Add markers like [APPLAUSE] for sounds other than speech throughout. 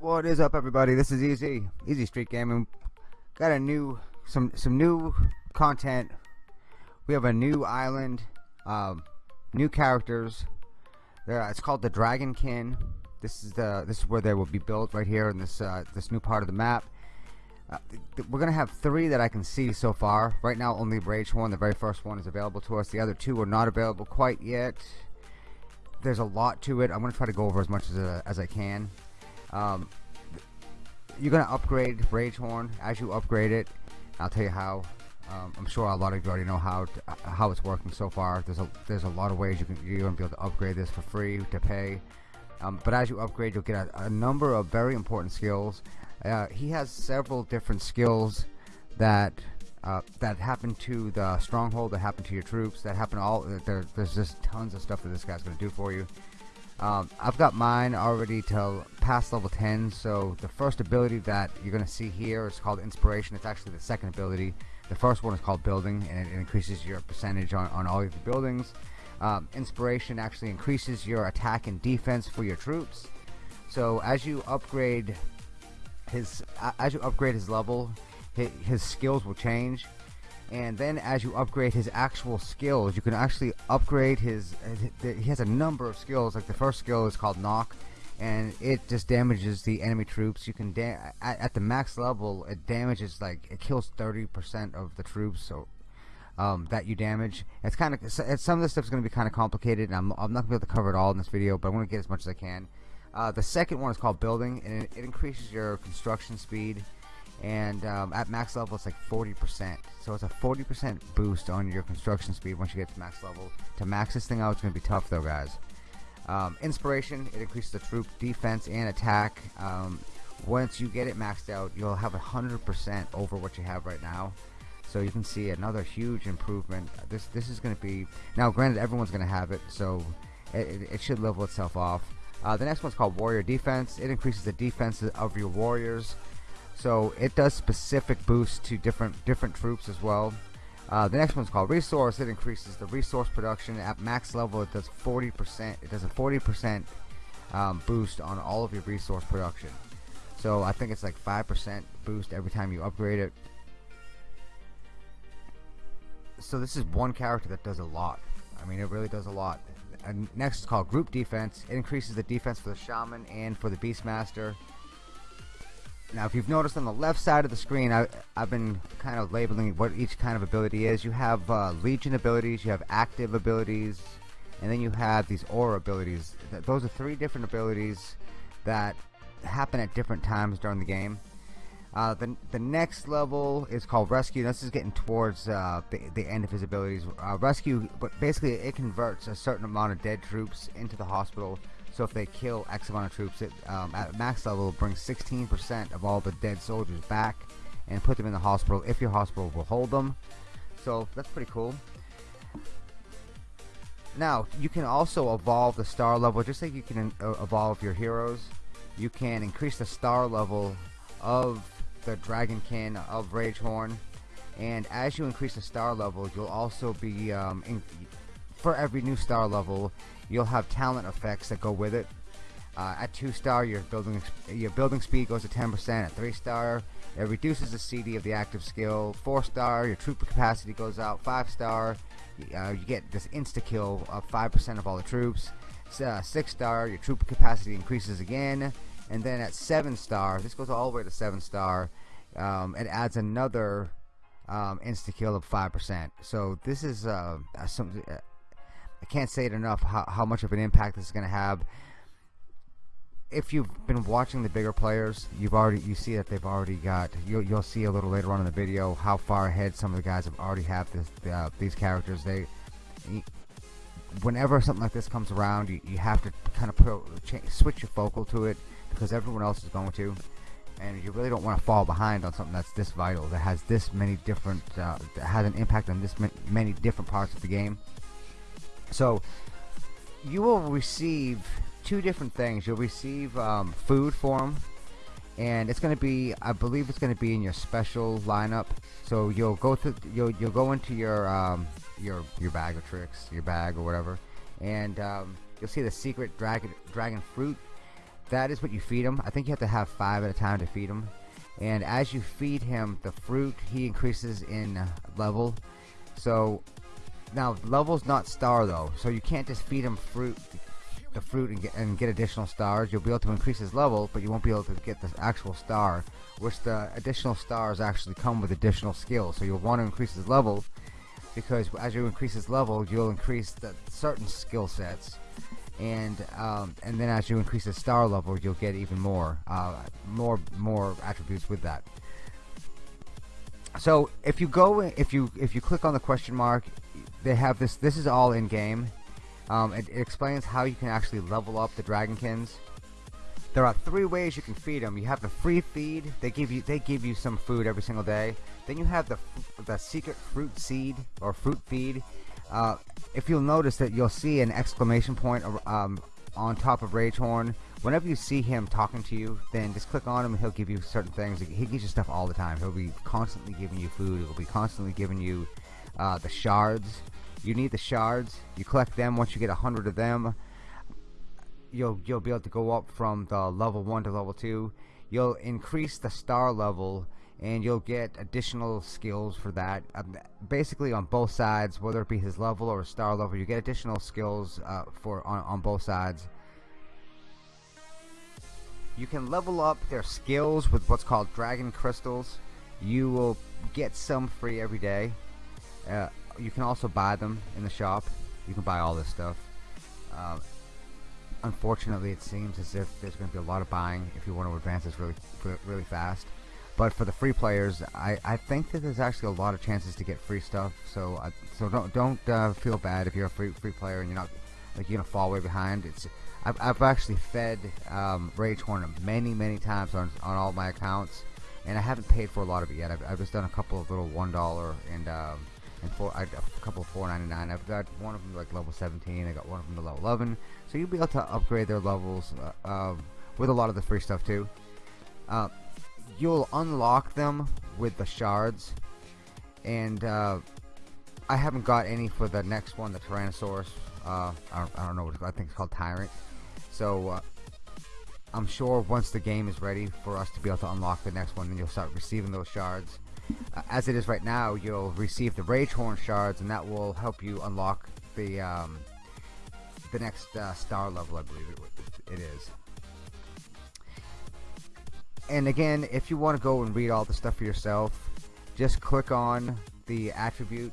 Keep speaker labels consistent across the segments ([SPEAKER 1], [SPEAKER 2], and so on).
[SPEAKER 1] What is up, everybody? This is Easy, Easy Street Gaming. Got a new, some, some new content. We have a new island, um, new characters. There, it's called the Dragonkin. This is the, this is where they will be built right here in this, uh, this new part of the map. Uh, we're gonna have three that I can see so far. Right now, only rage Ragehorn, the very first one, is available to us. The other two are not available quite yet. There's a lot to it. I'm gonna try to go over as much as uh, as I can. Um, you're gonna upgrade Ragehorn as you upgrade it. I'll tell you how. Um, I'm sure a lot of you already know how to, uh, how it's working so far. There's a there's a lot of ways you can you're gonna be able to upgrade this for free to pay. Um, but as you upgrade, you'll get a, a number of very important skills. Uh, he has several different skills that uh, that happen to the stronghold, that happen to your troops, that happen all. There, there's just tons of stuff that this guy's gonna do for you. Um, I've got mine already to past level 10 so the first ability that you're gonna see here is called inspiration it's actually the second ability the first one is called building and it, increases your percentage on, on all of your buildings um, inspiration actually increases your attack and defense for your troops. So as you upgrade his as you upgrade his level his, his skills will change. And then as you upgrade his actual skills you can actually upgrade his he has a number of skills. Like the first skill is called knock and it just damages the enemy troops. You can at, at, the max level it damages like it kills 30% of the troops so um, that you damage. It's kind of some of this stuff is going to be kind of complicated and I'm, I'm not going to be able to cover it all in this video but I'm going to get as much as I can. Uh, the second one is called building and it, it increases your construction speed and um, at max level it's like 40% so it's a 40% boost on your construction speed once you get to max level. To max this thing out it's gonna be tough though guys. Um, inspiration it increases the troop defense and attack. Um, once you get it maxed out you'll have hundred percent over what you have right now so you can see another huge improvement. This this is gonna be now granted everyone's gonna have it so it, it should level itself off. Uh, the next one's called warrior defense. It increases the defense of your warriors. So it does specific boosts to different different troops as well. Uh, the next one's called resource. It increases the resource production. At max level it does 40% it does a 40% um, boost on all of your resource production. So I think it's like 5% boost every time you upgrade it so this is one character that does a lot. I mean it really does a lot. And next is called group defense. It increases the defense for the shaman and for the beastmaster. Now if you've noticed on the left side of the screen I, have been kind of labeling what each kind of ability is. You have uh, legion abilities you have active abilities and then you have these aura abilities. Those are three different abilities that happen at different times during the game uh, the, the next level is called rescue this is getting towards uh, the, the end of his abilities uh, rescue but basically it converts a certain amount of dead troops into the hospital so if they kill X amount of troops, it, um, at max level, brings 16% of all the dead soldiers back and put them in the hospital if your hospital will hold them. So that's pretty cool. Now, you can also evolve the star level, just like you can uh, evolve your heroes. You can increase the star level of the Dragonkin of Ragehorn. And as you increase the star level, you'll also be, um, in, for every new star level, you'll have talent effects that go with it. Uh, at 2 star your building your building speed goes to 10% at 3 star it reduces the CD of the active skill. 4 star your trooper capacity goes out. 5 star uh, you get this insta kill of 5% of all the troops. Uh, 6 star your trooper capacity increases again and then at 7 star this goes all the way to 7 star um, it adds another um, insta kill of 5% so this is uh, some I can't say it enough how, how much of an impact this is going to have. If you've been watching the bigger players, you've already you see that they've already got. You'll you'll see a little later on in the video how far ahead some of the guys have already have this uh, these characters. They whenever something like this comes around, you, you have to kind of put change, switch your focal to it because everyone else is going to, and you really don't want to fall behind on something that's this vital that has this many different uh, that has an impact on this many different parts of the game. So you will receive two different things. You'll receive um, food for them, and it's going to be I believe it's going to be in your special lineup so you'll go to you'll you'll go into your um, your your bag of tricks your bag or whatever and um, you'll see the secret dragon dragon fruit that is what you feed him. I think you have to have five at a time to feed him. And as you feed him the fruit he increases in level. So now level's not star though. So you can't just feed him fruit the fruit and get, and get additional stars. You'll be able to increase his level but you won't be able to get the actual star which the additional stars actually come with additional skills. So you'll want to increase his level because as you increase his level you'll increase the certain skill sets and um, and then as you increase the star level you'll get even more uh, more more attributes with that. So if you go if you if you click on the question mark they have this this is all in game um, it, it, explains how you can actually level up the dragonkins there are three ways you can feed them you have the free feed. They give you they give you some food every single day. Then you have the the secret fruit seed or fruit feed. Uh, if you'll notice that you'll see an exclamation point um, on top of Ragehorn whenever you see him talking to you then just click on him and he'll give you certain things. He gives you stuff all the time. He'll be constantly giving you food. He'll be constantly giving you uh, the shards. You need the shards. You collect them. Once you get a hundred of them you'll you'll be able to go up from the level 1 to level 2 you'll increase the star level and you'll get additional skills for that. Um, basically on both sides whether it be his level or star level you get additional skills uh, for on, on both sides. You can level up their skills with what's called dragon crystals. You will get some free every day. Uh, you can also buy them in the shop. You can buy all this stuff. Uh, unfortunately it seems as if there's going to be a lot of buying if you want to advance this really really fast but for the free players I, I think that there's actually a lot of chances to get free stuff so uh, so don't don't uh, feel bad if you're a free free player and you're not like you're gonna fall way behind it's I've, I've actually fed um, Ragehorn many many times on, on all my accounts and I haven't paid for a lot of it yet I've, I've just done a couple of little one dollar and um, and four, I, a couple of 4.99. I've got one of them like level 17. I got one of them to level 11. So you'll be able to upgrade their levels uh, uh, with a lot of the free stuff too. You'll unlock them with the shards, and uh, I haven't got any for the next one, the Tyrannosaurus. Uh, I don't, I, don't, know what I think it's called Tyrant. So uh, I'm sure once the game is ready for us to be able to unlock the next one, then you'll start receiving those shards uh, as it is right now you'll receive the rage horn shards and that will help you unlock the um, the next uh, star level I believe it, it is and again if you want to go and read all the stuff for yourself just click on the attribute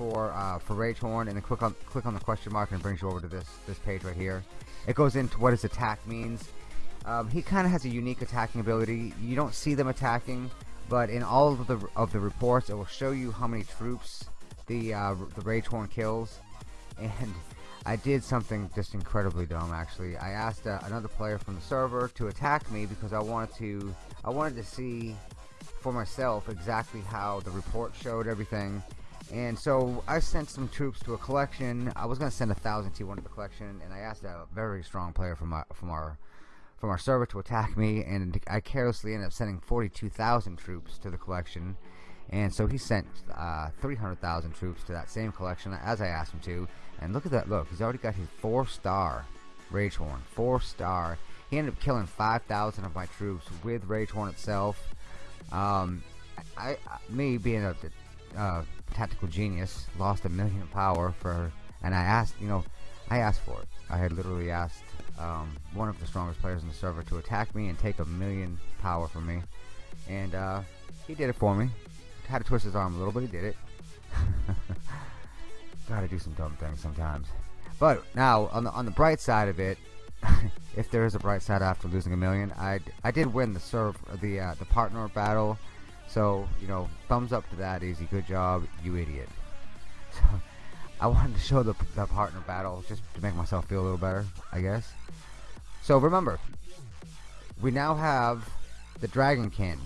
[SPEAKER 1] for uh, for Ragehorn and then click on click on the question mark and it brings you over to this this page right here. It goes into what his attack means. Um, he kind of has a unique attacking ability. You don't see them attacking but in all of the of the reports it will show you how many troops the uh, the Ragehorn kills. And I did something just incredibly dumb actually I asked uh, another player from the server to attack me because I wanted to I wanted to see for myself exactly how the report showed everything and so I sent some troops to a collection I was gonna send a thousand T1 to the collection and I asked a very strong player from our from our from our server to attack me, and I carelessly ended up sending 42,000 troops to the collection. And so he sent uh, 300,000 troops to that same collection as I asked him to. And look at that look, he's already got his 4-star Ragehorn. 4-star. He ended up killing 5,000 of my troops with Ragehorn itself. Um, I, I, me being a uh, tactical genius, lost a million power for, and I asked, you know, I asked for it. I had literally asked um, one of the strongest players in the server to attack me and take a million power from me. And uh, he did it for me. Had to twist his arm a little, but he did it. [LAUGHS] Gotta do some dumb things sometimes. But now, on the on the bright side of it, [LAUGHS] if there is a bright side after losing a million, I I did win the serve the uh, the partner battle. So you know, thumbs up to that, Easy. Good job, you idiot. [LAUGHS] So, I wanted to show the, the partner battle just to make myself feel a little better, I guess. So remember, we now have the dragon Dragonkin.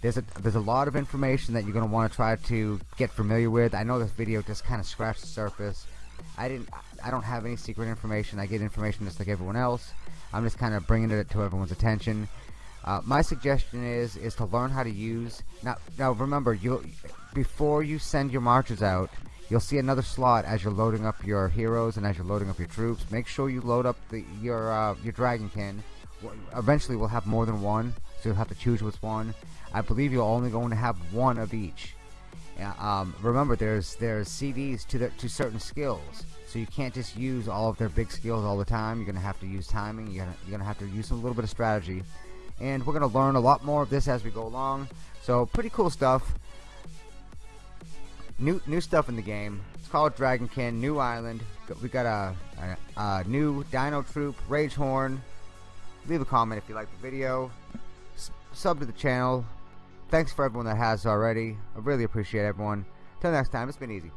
[SPEAKER 1] There's a there's a lot of information that you're gonna want to try to get familiar with. I know this video just kind of scratched the surface. I didn't I don't have any secret information. I get information just like everyone else. I'm just kind of bringing it to everyone's attention. Uh, my suggestion is is to learn how to use now. Now remember, you before you send your marches out, you'll see another slot as you're loading up your heroes and as you're loading up your troops. Make sure you load up the your uh, your dragonkin. Eventually, we'll have more than one, so you'll have to choose which one. I believe you're only going to have one of each. Um, remember, there's there's CDs to the, to certain skills, so you can't just use all of their big skills all the time. You're gonna have to use timing. You're gonna you're gonna have to use a little bit of strategy, and we're gonna learn a lot more of this as we go along. So pretty cool stuff. New new stuff in the game. It's called Dragonkin, New Island. We got a, a, a new Dino Troop, Rage Horn. Leave a comment if you like the video. Sub to the channel. Thanks for everyone that has already. I really appreciate everyone. Till next time, it's been easy.